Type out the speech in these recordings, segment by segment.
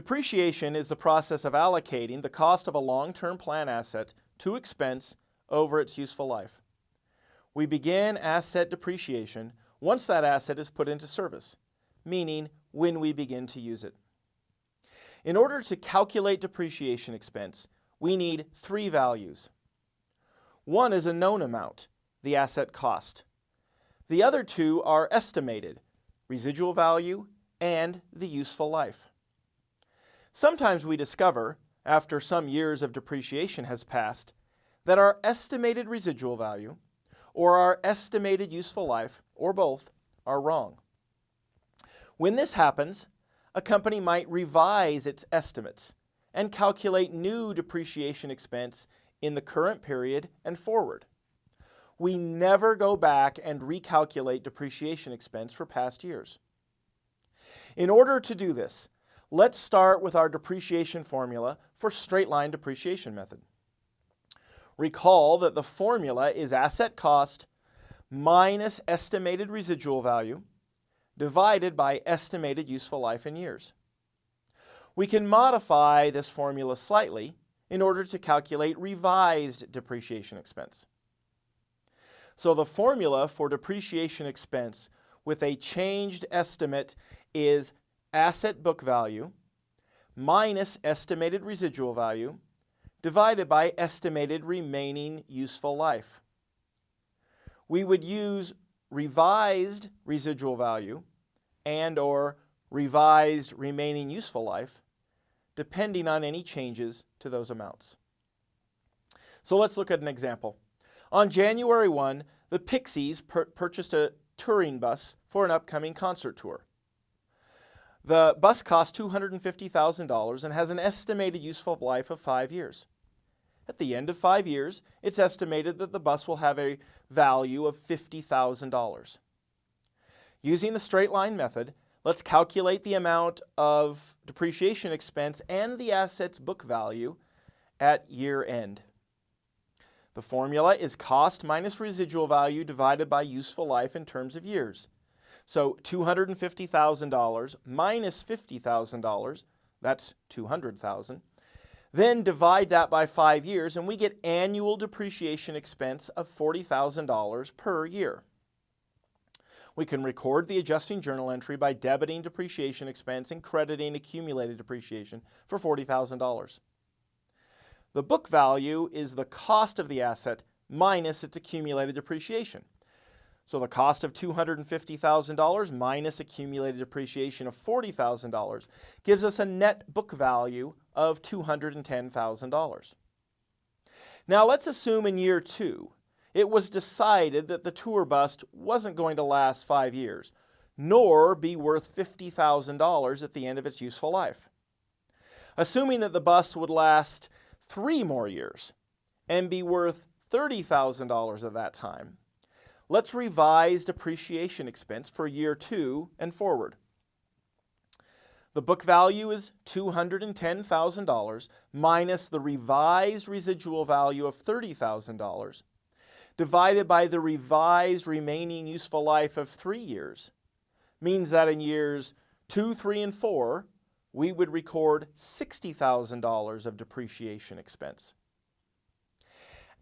Depreciation is the process of allocating the cost of a long-term plan asset to expense over its useful life. We begin asset depreciation once that asset is put into service, meaning when we begin to use it. In order to calculate depreciation expense, we need three values. One is a known amount, the asset cost. The other two are estimated, residual value and the useful life. Sometimes we discover, after some years of depreciation has passed, that our estimated residual value or our estimated useful life, or both, are wrong. When this happens, a company might revise its estimates and calculate new depreciation expense in the current period and forward. We never go back and recalculate depreciation expense for past years. In order to do this, let's start with our depreciation formula for straight line depreciation method. Recall that the formula is asset cost minus estimated residual value divided by estimated useful life in years. We can modify this formula slightly in order to calculate revised depreciation expense. So the formula for depreciation expense with a changed estimate is asset book value minus estimated residual value divided by estimated remaining useful life. We would use revised residual value and or revised remaining useful life depending on any changes to those amounts. So let's look at an example. On January 1, the Pixies purchased a touring bus for an upcoming concert tour. The bus costs $250,000 and has an estimated useful life of five years. At the end of five years, it's estimated that the bus will have a value of $50,000. Using the straight line method, let's calculate the amount of depreciation expense and the asset's book value at year end. The formula is cost minus residual value divided by useful life in terms of years. So $250,000 minus $50,000, that's 200,000. Then divide that by five years and we get annual depreciation expense of $40,000 per year. We can record the adjusting journal entry by debiting depreciation expense and crediting accumulated depreciation for $40,000. The book value is the cost of the asset minus its accumulated depreciation. So the cost of $250,000 minus accumulated depreciation of $40,000 gives us a net book value of $210,000. Now let's assume in year two, it was decided that the tour bus wasn't going to last five years, nor be worth $50,000 at the end of its useful life. Assuming that the bus would last three more years and be worth $30,000 at that time, Let's revise depreciation expense for year two and forward. The book value is $210,000 minus the revised residual value of $30,000 divided by the revised remaining useful life of three years means that in years two, three, and four, we would record $60,000 of depreciation expense.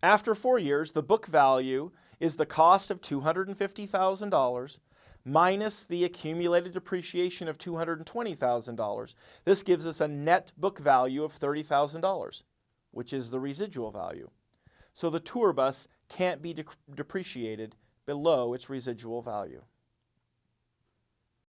After four years, the book value is the cost of $250,000 minus the accumulated depreciation of $220,000. This gives us a net book value of $30,000, which is the residual value. So the tour bus can't be de depreciated below its residual value.